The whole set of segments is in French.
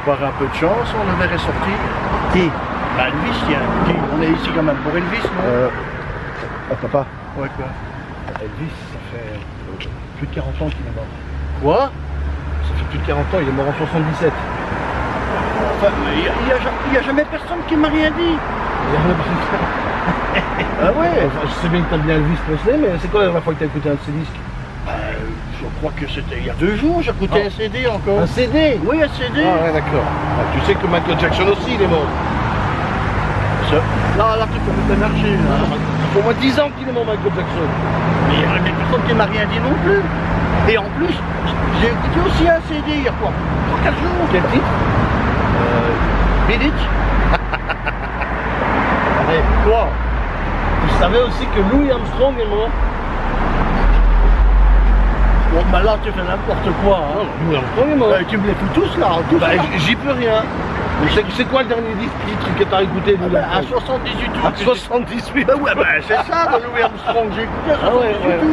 pouvait avoir un peu de chance, on le verrait sortir. Qui? Bah Elvis, tiens. Qui? On est ici quand même pour Elvis, non? Euh... Ah, papa Ouais, quoi? Elvis, ça fait euh, plus de 40 ans qu'il est mort. Quoi? Ça fait plus de 40 ans, il est mort en 77. Enfin, il n'y a, jamais personne qui m'a rien dit. Il y a rien de- Ah ouais Enfin, je sais bien que t'as bien Elvis Presley, mais c'est quoi la dernière fois que t'as écouté un de ses disques? Bah, Je crois que c'était il y a deux jours, j'écoutais Ah. un CD encore. Un CD Oui, un CD. Ah ouais, d'accord. Ah, tu sais que Michael Jackson aussi, il est mort. Ça- Là, là, tu peux me marcher. Là. Ça fait au moins 10 ans qu'il est mort, Michael Jackson. Mais il y a personne qui m'a rien dit non plus. Et en plus, j'ai écouté aussi un CD il y a quoi 3-4 jours. Quel titre? Euh, It. Allez, Quoi Tu savais aussi que Louis Armstrong est mort? Bon, bah là, tu fais n'importe quoi. Hein. Est mort. Euh, tu me les fous tous là, tous Bah, j- j'y peux rien. C'est quoi le dernier titre que t'as écouté, Ah Louis bah, à Armstrong 78 À août. 78 Bah ouais, bah c'est ça, de Louis Armstrong, j'ai écouté à Ah ouais, 78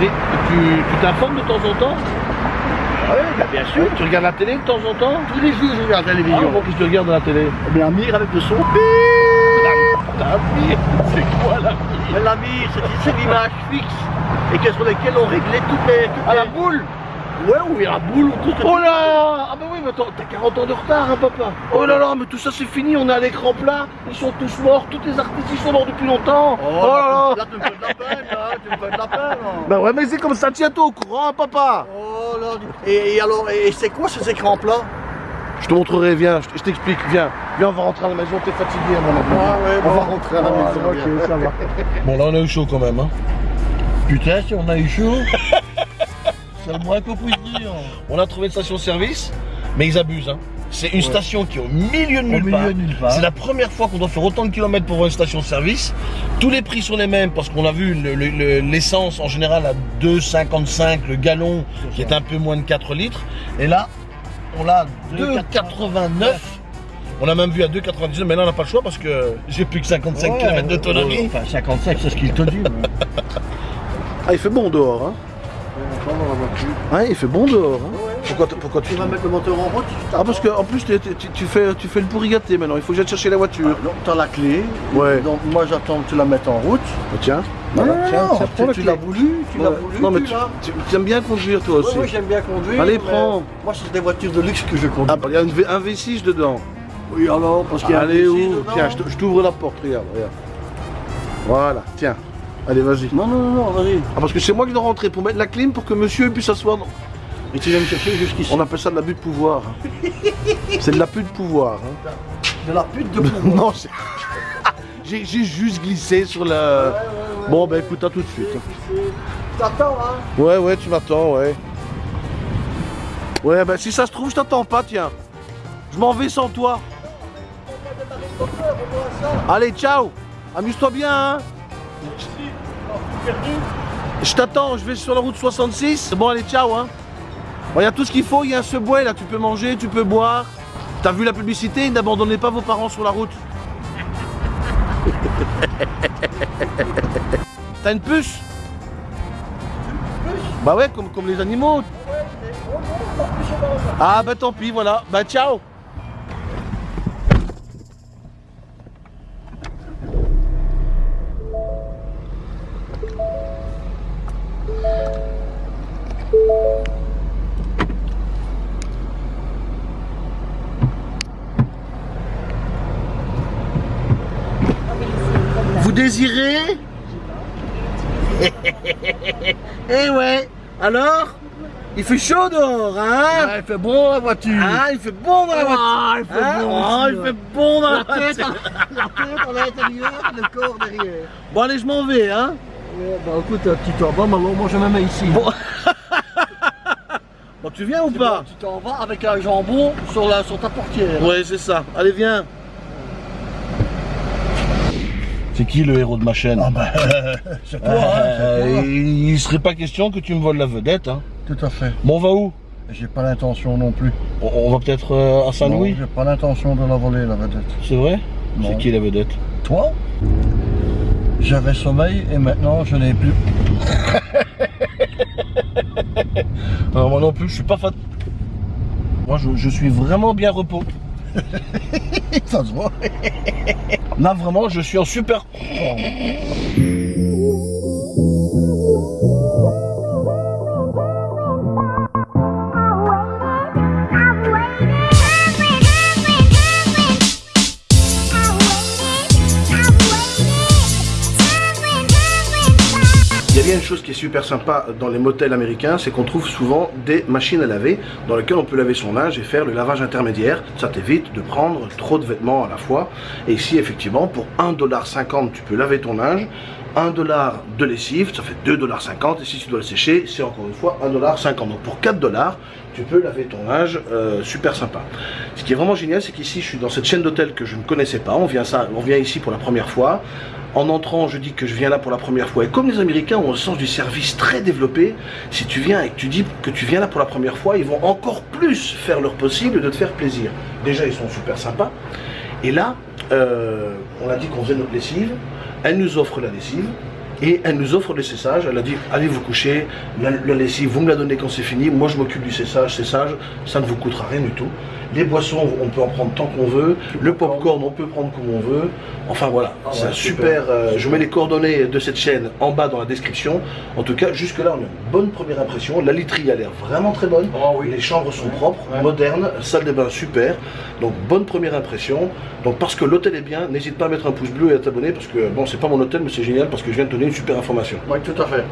ouais, Tu t'informes de temps en temps? Ah ouais, bah bien sûr. Tu regardes la télé de temps en temps? Tous les jours, je regarde la Ah, télévision. bon, tu regardes à la télé Eh bien, Amir avec le son. La mire C'est quoi la mire Mais l'Amir, c'est l'image fixe. Et que sur lesquelles on réglait toutes les. Toutes À les... la boule Ouais, ou la boule, ou tout Oh là Ah bah oui, mais attends, t'as 40 ans de retard, hein, papa Oh là là, mais tout ça c'est fini, on est à l'écran plat, ils sont tous morts, tous les artistes ils sont morts depuis longtemps Oh, là là, là là, tu me fais de la peine, là, tu me fais de la peine. là. Bah ouais, mais c'est comme ça, tiens-toi au courant, hein, papa Oh là, et, et alors, et c'est quoi ces écrans plats? Je te montrerai, viens, je t'explique, viens. Viens, on va rentrer à la maison, t'es fatigué à mon avis. Ah ouais, on bon. va rentrer à la Ah, maison, bien. ok, ça va. Bon, là on a eu chaud quand même, hein. Putain, si on a eu chaud. c'est le moins qu'on puisse dire. On a trouvé une station-service, mais ils abusent, hein. C'est une station qui est au milieu de nulle part. C'est la première fois qu'on doit faire autant de kilomètres pour voir une station-service. Tous les prix sont les mêmes parce qu'on a vu le- le- le- l'essence en général à 2,55 le gallon qui est un peu moins de 4 litres. Et là, on l'a à 2,89. On a même vu à 2,99, mais là on n'a pas le choix parce que j'ai plus que 55 km d'autonomie. Enfin, 55, c'est ce qu'il te dit. Ah, il fait bon dehors, hein Ouais, il fait bon dehors. Hein pourquoi, pourquoi tu... Tu vas mettre le moteur en route Ah, parce qu'en plus, tu, tu- tu fais, tu fais le pourri gâté maintenant. Il faut que j'aille chercher la voiture. Ah, Donc, t'as la clé. Ouais. Donc, moi, j'attends que tu la mettes en route. Oh, tiens. Non, Voilà, non, tiens, non, tu- l'as voulu, tu l'as voulu. Non, mais tu aimes bien conduire toi aussi. Moi, j'aime bien conduire. Allez, prends. Moi, c'est des voitures de luxe que je conduis. Ah, bah, il y a une V- un V6 dedans. Oui, alors, parce qu'il y a un Allez, V6 où dedans. Tiens, je t'ouvre la porte, regarde, regarde. Voilà, tiens. Allez, vas-y. Non, non, non, non, vas-y. Ah, parce que c'est moi qui dois rentrer pour mettre la clim pour que monsieur puisse s'asseoir. dans- Et tu viens me chercher jusqu'ici. On appelle ça de l'abus de pouvoir. hein. c'est de l'abus de pouvoir. hein. De la pute de pouvoir. non, c'est- j'ai j'ai juste glissé sur la. Bon, ben écoute, à tout de suite. hein. T'attends, hein Ouais, ouais, tu m'attends, ouais. Ouais, ben si ça se trouve, je t'attends pas, tiens. Je m'en vais sans toi. Allez, ciao. Amuse-toi bien, hein. Je t'attends, je vais sur la route 66. Bon, allez, ciao, hein. Bon, il y a tout ce qu'il faut, il y a un subway là, tu peux manger, tu peux boire. T'as vu la publicité, n'abandonnez pas vos parents sur la route. T'as une puce? Bah ouais, comme, comme les animaux. Ah bah tant pis, voilà. Bah ciao Eh ouais Alors Il fait chaud dehors, hein Il fait bon la voiture. Ah, il fait bon dans la voiture Ah, il fait Hein bon aussi, il fait bon dans la, La tête, voiture la tête à l'intérieur, le corps derrière. Bon allez, je m'en vais, hein Ouais, bah écoute, tu t'en vas, maintenant moi je me mets ici. Bon. Bon, tu viens ou pas bon, Tu t'en vas avec un jambon sur, la, sur ta portière. Ouais, c'est ça. Allez, viens. C'est qui le héros de ma chaîne Ah bah, c'est toi, hein, toi. il, serait pas question que tu me voles la vedette, hein Tout à fait. Bon, on va où? J'ai pas l'intention non plus. on, on va peut-être euh, à Saint-Louis? J'ai pas l'intention de la voler, la vedette. C'est vrai? C'est qui la vedette? Toi? J'avais sommeil et maintenant je n'ai plus. Alors, moi non plus, je suis pas fan. Moi, je, je suis vraiment bien repos. Ça vraiment, je suis en super... super sympa dans les motels américains, c'est qu'on trouve souvent des machines à laver dans lesquelles on peut laver son linge et faire le lavage intermédiaire. Ça t'évite de prendre trop de vêtements à la fois. Et ici, effectivement, pour 1,50$, tu peux laver ton linge. 1 dollar de lessive, ça fait 2,50$. Et si tu dois le sécher, c'est encore une fois 1,50$. Donc pour 4 dollars, tu peux laver ton linge, euh, super sympa. Ce qui est vraiment génial, c'est qu'ici, je suis dans cette chaîne d'hôtels que je ne connaissais pas. On vient, ça, on vient ici pour la première fois. En entrant, je dis que je viens là pour la première fois. Et comme les Américains ont un sens du service très développé, si tu viens et que tu dis que tu viens là pour la première fois, ils vont encore plus faire leur possible de te faire plaisir. Déjà, ils sont super sympas. Et là, euh, on a dit qu'on faisait notre lessive. Elle nous offre la lessive. Et elle nous offre le cessage. Elle a dit allez vous coucher, la, la lessive, vous me la donnez quand c'est fini. Moi je m'occupe du cessage. Cessage, ça ne vous coûtera rien du tout. Les boissons, on peut en prendre tant qu'on veut. Le popcorn, on peut prendre comme on veut. Enfin voilà, Ah c'est ouais, un super. euh, je mets les coordonnées de cette chaîne en bas dans la description. En tout cas, jusque-là, on a une bonne première impression. La literie a l'air vraiment très bonne. Oh oui. Les chambres sont propres, Ouais. modernes, salle de bain super. Donc bonne première impression. Donc parce que l'hôtel est bien, n'hésite pas à mettre un pouce bleu et à t'abonner parce que bon, c'est pas mon hôtel, mais c'est génial parce que je viens de te donner une super information. Oui, tout à fait.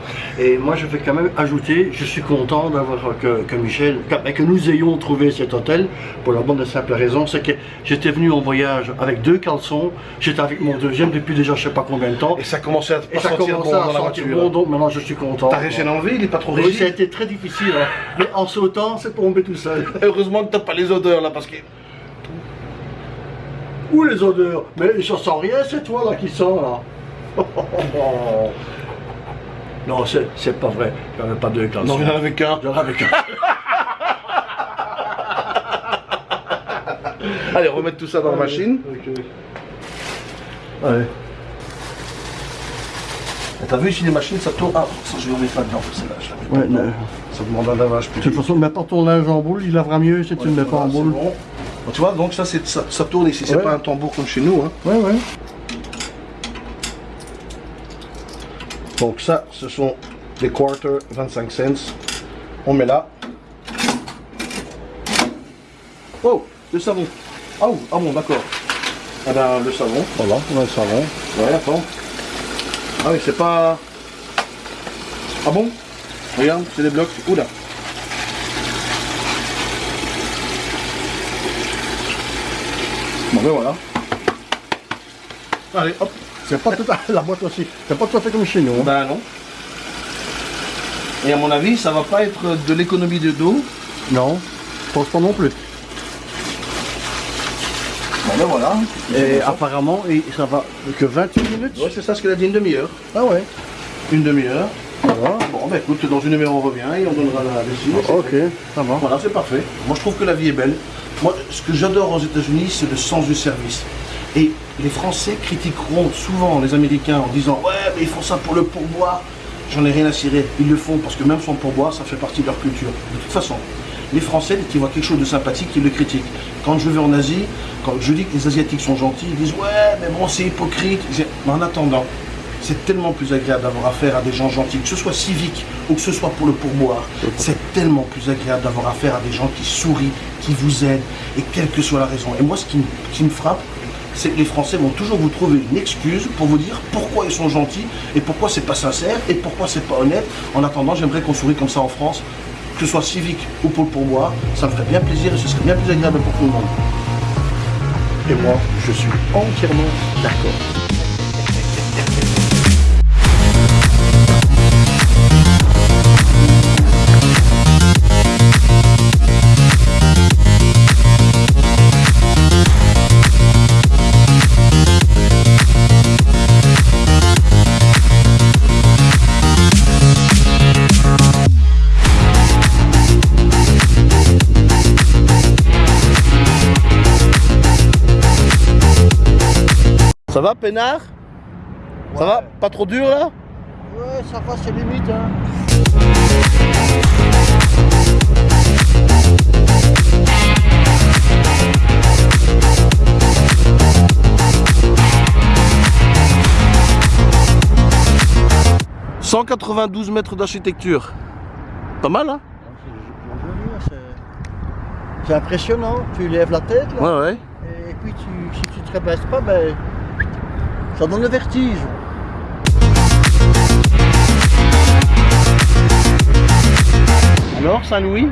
Et moi, je vais quand même ajouter, je suis content d'avoir que, que Michel, que, que nous ayons trouvé cet hôtel pour la bonne et simple raison, c'est que j'étais venu en voyage avec deux caleçons, j'étais avec mon deuxième depuis déjà je sais pas combien de temps, Et ça commençait à pas ça sentir bon dans la voiture. bon, donc maintenant je suis content. T'as réussi à l'enlever, il est pas trop Oui, ça a rigide. été très difficile, hein. mais en sautant, c'est tombé tout seul. Heureusement que t'as pas les odeurs là parce que. Où les odeurs Mais je sens rien, c'est toi là qui sens là. non, c'est pas vrai, j'en ai pas deux caleçons. Non, il y en avait qu'un. J'en avais qu'un. Allez, remettre tout ça dans la machine. Ok. Ouais. T'as vu ici les machines, ça tourne. Ah, ça je vais remettre là-dedans, celle-là, je la mets Ouais. Ça demande un lavage De plus. toute façon, mets pas ton linge en boule, il lavera mieux si tu ne le mets pas en boule. bon. Bon, tu vois, donc ça, ça, ça tourne ici, c'est Ouais. pas un tambour comme chez nous. Hein. Ouais, ouais. Donc ça, ce sont des quarters 25 cents. On met là. Oh, le savon. Ah, oh, ah bon, d'accord. Ah ben, le savon. Voilà, on a le savon. Ouais, attends. Ah oui, c'est pas... Ah bon? Regarde, c'est des blocs. Oula. Bon ben voilà. Allez, hop. C'est pas tout à la boîte aussi. C'est pas tout à fait comme chez nous. hein. Ben non. Et à mon avis, ça va pas être de l'économie de dos. Non, je pense pas non plus. Ben voilà. Et apparemment, et ça va que 28 minutes. Ouais, c'est ça ce qu'elle a dit, une demi-heure. Ah ouais. Une demi-heure. Bon, ben écoute, dans une demi-heure on revient et on donnera la lessive. Ok, ça va. Voilà, c'est parfait. Moi, je trouve que la vie est belle. Moi, ce que j'adore aux États-Unis, c'est le sens du service. Et les Français critiqueront souvent les Américains en disant Ouais, mais ils font ça pour le pourboire. J'en ai rien à cirer. Ils le font parce que même sans pourboire, ça fait partie de leur culture. De toute façon, les Français, dès qu'ils voient quelque chose de sympathique, ils le critiquent. Quand je vais en Asie, quand je dis que les Asiatiques sont gentils, ils disent Ouais, mais bon, c'est hypocrite. Mais en attendant, c'est tellement plus agréable d'avoir affaire à des gens gentils, que ce soit civique ou que ce soit pour le pourboire. C'est tellement plus agréable d'avoir affaire à des gens qui sourient, qui vous aident, et quelle que soit la raison. Et moi, ce qui, qui me frappe, c'est que les Français vont toujours vous trouver une excuse pour vous dire pourquoi ils sont gentils et pourquoi c'est pas sincère et pourquoi c'est pas honnête. En attendant, j'aimerais qu'on sourie comme ça en France, que ce soit civique ou pour le pourboire. Ça me ferait bien plaisir et ce serait bien plus agréable pour tout le monde. Et moi, je suis entièrement d'accord. Ça va, peinard? Ça va? Pas trop dur, là? Ouais, ça va, c'est limite, hein. « 192 mètres d'architecture. Pas mal, hein? C'est impressionnant. Tu lèves la tête, là. Ouais, ouais. Et puis, tu, si tu te rabaisses pas, ben, ça donne le vertige. Alors, Saint-Louis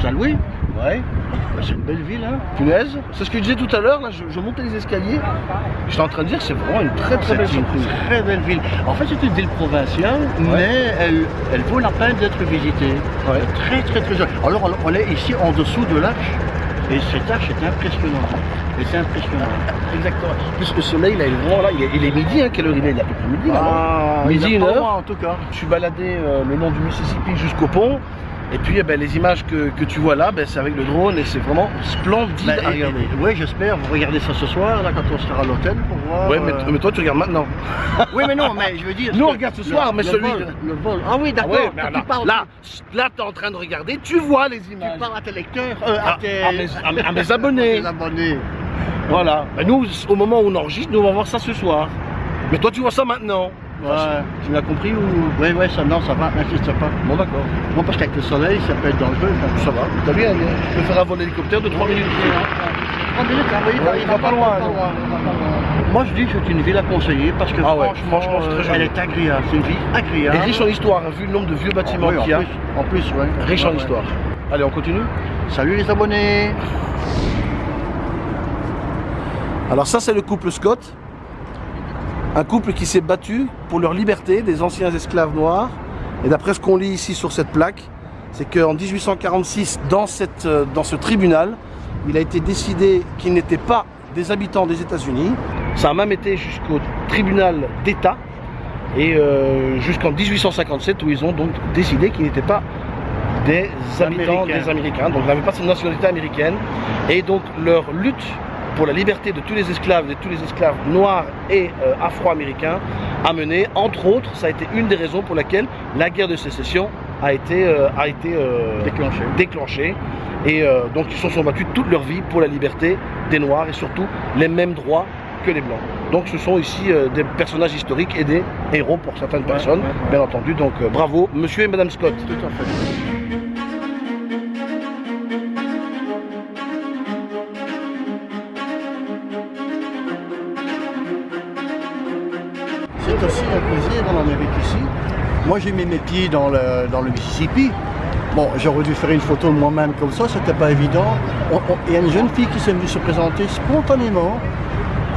Saint-Louis Ouais. Ben, C'est une belle ville, hein Punaise. C'est ce que je disais tout à l'heure, là, je, je montais les escaliers. J'étais en train de dire, c'est vraiment une très très belle C'est une surprise. très belle ville. En fait, c'est une ville provinciale, mais elle, elle vaut la peine d'être visitée. Ouais. Très, très, très jolie. Alors, on- on est ici en dessous de l'arche, et cette arche est impressionnante. Et c'est impressionnant. Exactement. En plus, le soleil, là, il est vraiment là. Il est, il est midi, hein, quelle heure il est? Il est à peu près midi, là. Ah, Midi, une heure. en tout cas. Je suis baladé euh, le long du Mississippi jusqu'au pont. Et puis, eh ben, les images que, que tu vois là, ben, c'est avec le drone et c'est vraiment splendide à regarder. Oui, j'espère. Vous regardez ça ce soir, là, quand on sera à l'hôtel, pour voir. Mais, euh, mais toi, tu regardes maintenant. Oui, mais non, mais je veux dire. Nous, on regarde ce le- soir, mais le celui vol, Le vol. Ah oui, Ah d'accord. ouais, quand alors, tu là, là, tu es en train de regarder, tu vois les tu images. parles à tes lecteurs, euh, À- à, tes, à mes- à abonnés. Voilà. Ben, nous, au moment où on enregistre, nous, on va voir ça ce soir. Mais toi, tu vois ça maintenant. Ouais. Tu l'as compris ou? Oui, oui, ça, non, ça va, n'insiste pas. Bon, d'accord. Moi, parce qu'avec le soleil, ça peut être dangereux. Ça va. T'as bien, hein, tu peux faire un vol d'hélicoptère de 3 minutes. 30 minutes, hein, Ouais, il va pas loin, pas. Moi, je dis que c'est une ville à conseiller parce que Ah ouais, franchement, euh, elle est agréable. C'est une ville agréable. Et riche en histoire, vu le nombre de vieux bâtiments Oui, en qu'il y a. plus, en plus, ouais. Riche en histoire. Allez, on continue Salut les abonnés. Alors ça, c'est le couple Scott. Un couple qui s'est battu pour leur liberté des anciens esclaves noirs. Et d'après ce qu'on lit ici sur cette plaque, c'est qu'en 1846, dans, cette, euh, dans ce tribunal, il a été décidé qu'ils n'étaient pas des habitants des États-Unis. Ça a même été jusqu'au tribunal d'État et euh, jusqu'en 1857 où ils ont donc décidé qu'ils n'étaient pas des habitants Américains. des Américains, donc ils n'avaient pas cette nationalité américaine. Et donc leur lutte pour la liberté de tous les esclaves, de tous les esclaves noirs et euh, afro-américains, a mené, entre autres, ça a été une des raisons pour laquelle la guerre de sécession a été, euh, a été euh, Déclenché. déclenchée. Et donc ils se sont battus toute leur vie pour la liberté des Noirs et surtout les mêmes droits que les Blancs. Donc ce sont ici des personnages historiques et des héros pour certaines personnes, ouais, ouais. bien entendu. Donc bravo, monsieur et madame Scott. Tout à fait. Aussi un plaisir en Amérique ici. Moi j'ai mis mes pieds dans le, dans le Mississippi. Bon, j'aurais dû faire une photo moi-même comme ça, c'était pas évident. Il y a une jeune fille qui s'est venue se présenter spontanément.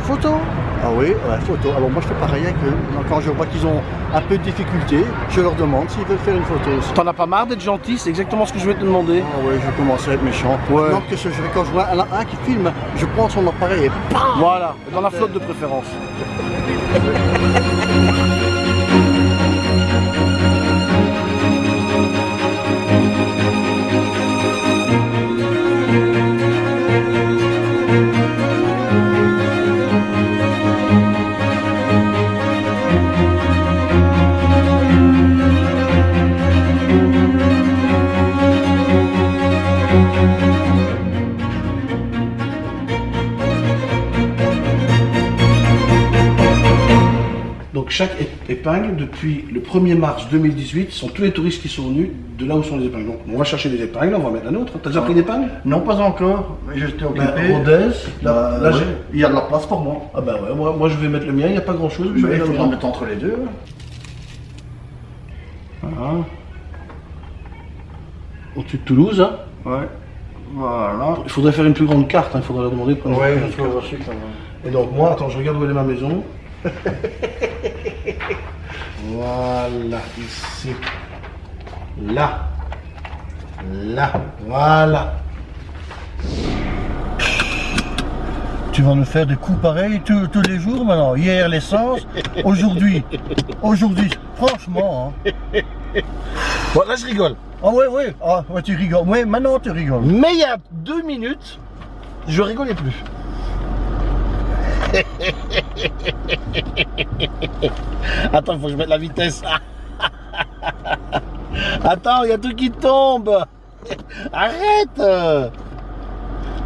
Photo Ah oui, ouais, photo. Alors moi je fais pareil avec eux. Quand je vois qu'ils ont un peu de difficulté, je leur demande s'ils veulent faire une photo aussi. T'en as pas marre d'être gentil C'est exactement ce que je vais te demander. Ah ouais, je commence à être méchant. Ouais. Non, que ce, je, quand je vois un, un qui filme, je prends son appareil et bam Voilà, dans la flotte de préférence. Chaque ép- épingle, depuis le 1er mars 2018, sont tous les touristes qui sont venus de là où sont les épingles. Donc on va chercher des épingles, on va mettre la nôtre. T'as déjà pris l'épingle Non, pas encore, mais j'étais occupé. Ben, Rodez, là, Bah, là, ouais, j'ai- Il y a de la place pour moi. Ah bah ouais, moi, moi je vais mettre le mien, il n'y a pas grand chose, mais je vais il faut en mettre entre les deux. Voilà. Au-dessus de Toulouse, hein. Ouais. Voilà. il faudrait faire une plus grande carte, hein, il faudrait leur demander de prendre Ouais, une plus grande carte. Et donc moi, attends, je regarde où elle est ma maison. voilà, ici. Là. Là. Voilà. Tu vas nous faire des coups pareils tous, tous les jours maintenant. Hier l'essence, aujourd'hui. Aujourd'hui, franchement. hein. Bon, là je rigole. Ah ouais, ouais, ah, ouais, tu rigoles. Ouais, maintenant tu rigoles. Mais il y a deux minutes, je rigolais plus. Attends, il faut que je mette la vitesse. Attends, il y a tout qui tombe. Arrête.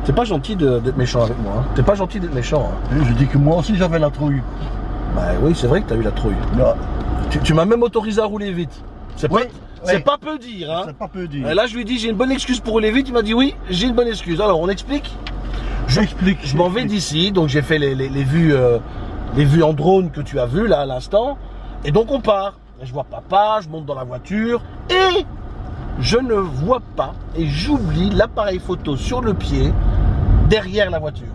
T'es pas gentil d'être méchant avec moi. hein. T'es pas gentil d'être méchant. hein. Je dis que moi aussi j'avais la trouille. Bah oui, c'est vrai que t'as eu la trouille. Là, Tu, tu m'as même autorisé à rouler vite. C'est pas, Oui, c'est oui. pas peu dire, hein. C'est pas peu dire. Et là, je lui ai dit, j'ai une bonne excuse pour rouler vite. Il m'a dit, oui, j'ai une bonne excuse. Alors, on explique Je m'en vais d'ici, donc j'ai fait les vues, euh, les vues en drone que tu as vues là à l'instant. Et donc, on part. Et je vois papa, je monte dans la voiture. Et je ne vois pas, et j'oublie l'appareil photo sur le pied, derrière la voiture.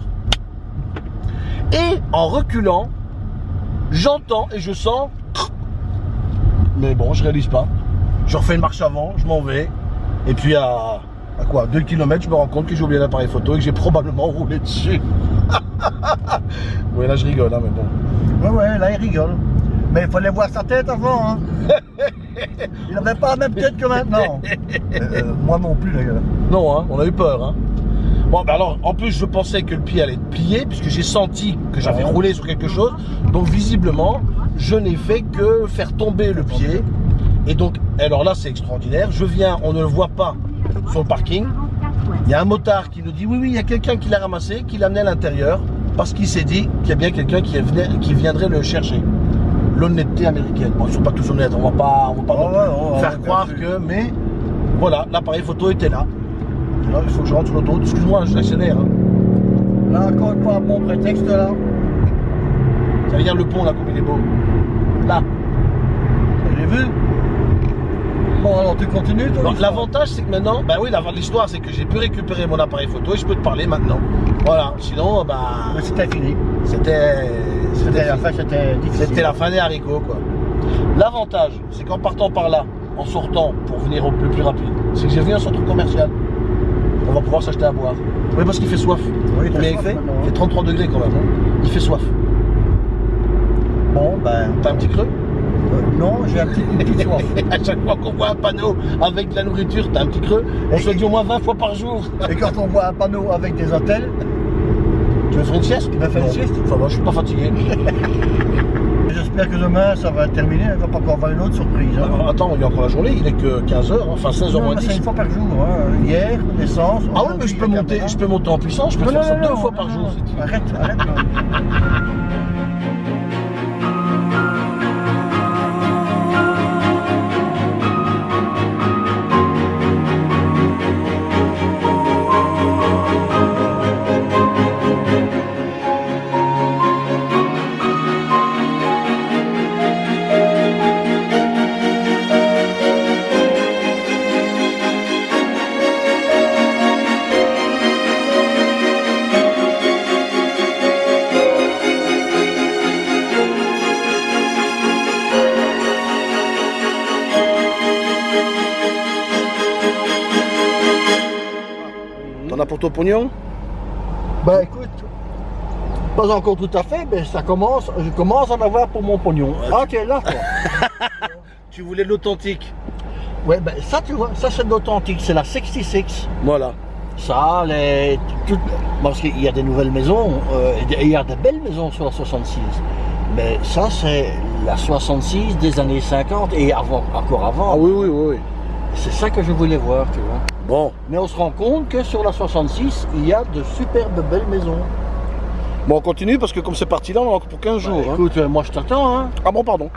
Et en reculant, j'entends et je sens. Mais bon, je réalise pas. Je refais une marche avant, je m'en vais. Et puis à, à quoi 2 km, je me rends compte que j'ai oublié l'appareil photo et que j'ai probablement roulé dessus. oui, là je rigole, hein, mais bon. Ouais, ouais, là, il rigole. Mais il fallait voir sa tête avant. Hein. il n'avait pas la même tête que maintenant. Euh, moi non plus, d'ailleurs. Non, hein, on a eu peur. Hein. Bon, ben alors, en plus, je pensais que le pied allait être plié, puisque j'ai senti que j'avais Ouais. roulé sur quelque chose. Donc, visiblement, je n'ai fait que faire tomber le pied. Et donc, alors là, c'est extraordinaire. Je viens, on ne le voit pas sur le parking. Il y a un motard qui nous dit oui, oui, il y a quelqu'un qui l'a ramassé, qui l'a amené à l'intérieur, parce qu'il s'est dit qu'il y a bien quelqu'un qui, viendrait le chercher. L'honnêteté américaine. Bon, ils sont pas tous honnêtes, on va pas, on va pas Oh, ouais, oh, ouais, faire croire que, mais voilà, l'appareil photo était là. Là, il faut que je rentre sur l'autoroute. Excuse-moi, je l'accélère. Hein. Là, encore une fois, un bon prétexte, là. Ça regarde le pont là, comme il est beau. Là. Vous l'avez vu Bon, alors tu continues, toi Donc, l'histoire L'avantage, c'est que maintenant, bah oui, l'histoire, c'est que j'ai pu récupérer mon appareil photo et je peux te parler maintenant. Voilà. Sinon, bah, Mais C'était fini. c'était, C'était la fin, c'était difficile. C'était la fin des haricots, quoi. L'avantage, c'est qu'en partant par là, en sortant pour venir au plus, plus rapide, c'est que j'ai vu un centre commercial. On va pouvoir s'acheter à boire. Oui, parce qu'il fait soif. Oui, il fait hein. fait 33 degrés quand même. hein. Il fait soif. Bon, ben, T'as un petit creux? Euh, non, j'ai un petit, une petite soif. À chaque fois qu'on voit un panneau avec de la nourriture, t'as un petit creux. On se dit au moins 20 fois par jour. Et quand on voit un panneau avec des hôtels, Tu veux faire une sieste? Tu veux faire une sieste Ça va, je suis pas fatigué. j'espère que demain ça va terminer. Il ne va pas encore avoir une autre surprise. hein. Alors, attends, il y a encore la journée, il est que 15h, enfin 16h Non, moins mais c'est 10. une fois par jour. hein. Hier, l'essence. Ah oui, mais je peux monter, je peux monter en puissance, je peux Non, faire non, ça non, deux fois par jour. Arrête, arrête. T'en as pour ton pognon Ben écoute, pas encore tout à fait, mais ça commence, je commence à en avoir pour mon pognon. Ah, tu es là, toi. Tu voulais l'authentique. Ouais, ben ça, tu vois, ça c'est de l'authentique, c'est la 66. Voilà. Ça, les, parce qu'il y a des nouvelles maisons, euh, il y a des belles maisons sur la 66. Mais ça, c'est la 66 des années 50 et avant, encore avant. Ah oui, oui, oui, oui. C'est ça que je voulais voir, tu vois. Bon, Mais on se rend compte que sur la 66, il y a de superbes belles maisons. bon on continue parce que comme c'est parti là, on en a pour 15 jours. Bah, hein. écoute, euh, moi je t'attends, hein. Ah bon, pardon.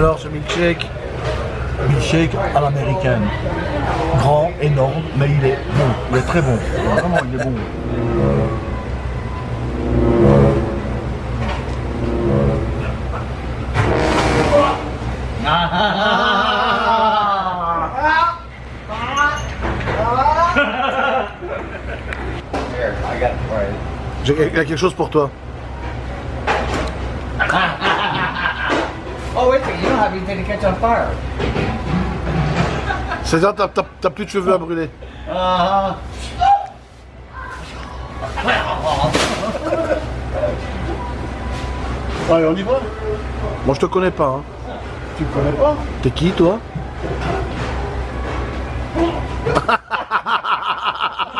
Alors, ce milkshake, Milkshake à l'américaine. Grand, énorme, mais il est bon. Il est très bon. Vraiment, il est bon. J'ai quelque chose pour toi. Wait a second. You don't have anything to catch on fire? C'est-à-dire, t'as- t'as t'as plus de cheveux à brûler. Uh-huh. Allez, on y va Moi, je te connais pas. Hein. Tu me connais pas? T'es qui, toi?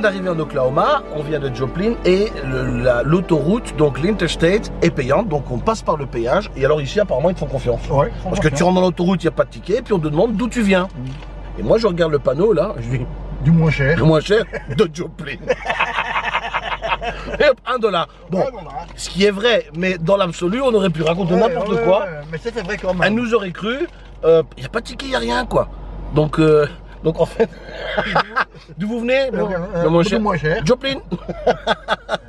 vient d'arriver en Oklahoma, on vient de Joplin et la- l'autoroute, donc l'interstate, est payante, donc on passe par le péage. Et alors ici, apparemment, ils te font confiance. Ouais. Parce que tu rentres dans l'autoroute, il n'y a pas de ticket, et puis on te demande d'où tu viens. Et moi, je regarde le panneau là, je dis Du moins cher. le moins cher de Joplin. et hop, un dollar. Bon, ce qui est vrai, mais dans l'absolu, on aurait pu raconter n'importe quoi. Mais c'était vrai quand même. Elle nous aurait cru, il n'y a pas de ticket, il n'y a rien quoi. Donc, euh, donc en fait, d'où vous venez? Euh, euh, Le cher. moins cher. Joplin?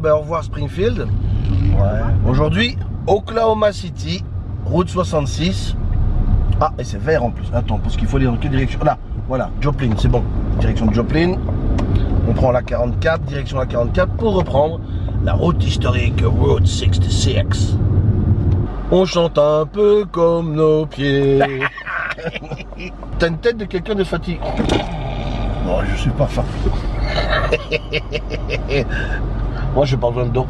Ben au revoir Springfield. Aujourd'hui, Oklahoma City, route 66. Ah, et c'est vert en plus. Attends, parce qu'il faut aller dans quelle direction? Là, voilà, Joplin, c'est bon. Direction de Joplin. On prend la 44, direction la 44 pour reprendre la route historique Route 66. On chante un peu comme nos pieds. T'as une tête de quelqu'un de fatigué. Non, je suis pas fan. Moi, j'ai pas besoin d'eau.